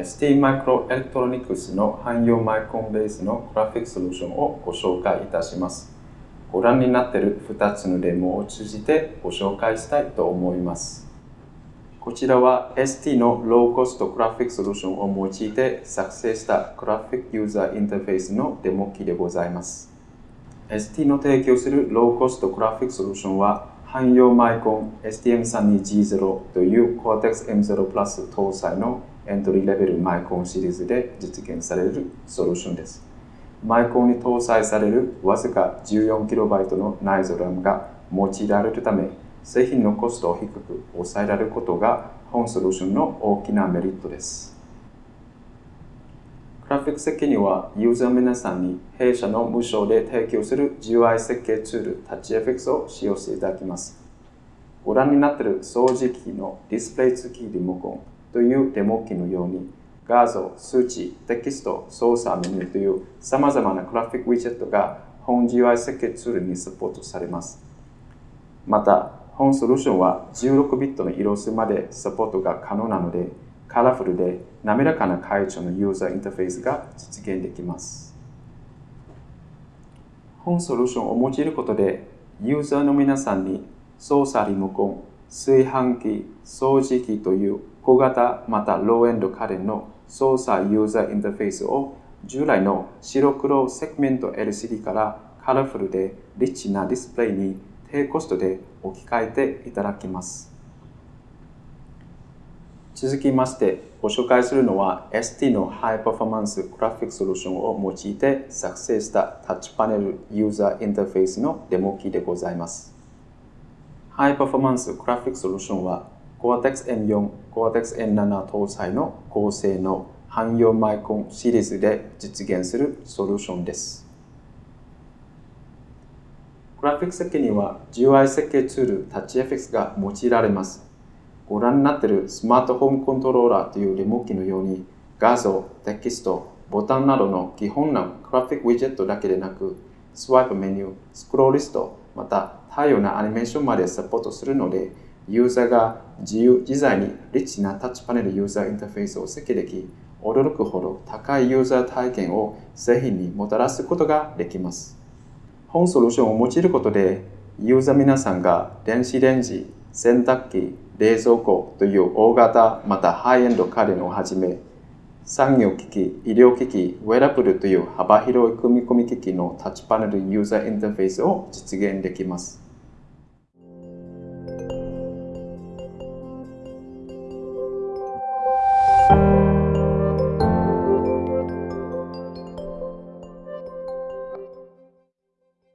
ST マイクロエレクトロニクスの汎用マイコンベースのグラフィックソリューションをご紹介いたします。ご覧になっている2つのデモを通じてご紹介したいと思います。こちらは ST のローコストグラフィックソリューションを用いて作成したグラフィックユーザーインターフェースのデモ機でございます。ST の提供するローコストグラフィックソリューションは汎用マイコン STM32G0 という Cortex M0 Plus 搭載のエントリーレベルマイコンシリーズで実現されるソリューションです。マイコンに搭載されるわずか 14KB の内蔵 RAM が用いられるため、製品のコストを低く抑えられることが本ソリューションの大きなメリットです。グラフィック設計にはユーザー皆さんに弊社の無償で提供する GUI 設計ツール TouchFX を使用していただきます。ご覧になっている掃除機のディスプレイ付きリモコンというデモ機のように画像、数値、テキスト、操作メニューという様々なグラフィックウィジェットが本 GUI 設計ツールにサポートされます。また、本ソリューションは16ビットの色数までサポートが可能なので、カラフルで滑らかな解除のユーザーインターフェースが実現できます。本ソリューションを用いることで、ユーザーの皆さんに操作リモコン、炊飯器、掃除機という小型またローエンド家電の操作ユーザーインターフェースを従来の白黒セグメント LCD からカラフルでリッチなディスプレイに低コストで置き換えていただきます。続きましてご紹介するのは ST のハイパフォーマンスグラフィックソリューションを用いて作成したタッチパネルユーザーインターフェースのデモ機でございます。ハイパフォーマンスグラフィックソリューションは Cortex M4、Cortex M7 搭載の高性能汎用マイコンシリーズで実現するソリューションです。グラフィック設計には GUI 設計ツール TouchFX が用いられます。ご覧になっているスマートホームコントローラーというリモ機のように画像、テキスト、ボタンなどの基本なグラフィックウィジェットだけでなくスワイプメニュー、スクロールリスト、また多様なアニメーションまでサポートするのでユーザーが自由自在にリッチなタッチパネルユーザーインターフェースを設計でき驚くほど高いユーザー体験を製品にもたらすことができます。本ソリューションを用いることで、ユーザー皆さんが電子レンジ、洗濯機、冷蔵庫という大型またハイエンド家電をはじめ、産業機器、医療機器、ウェラブルという幅広い組み込み機器のタッチパネルユーザーインターフェースを実現できます。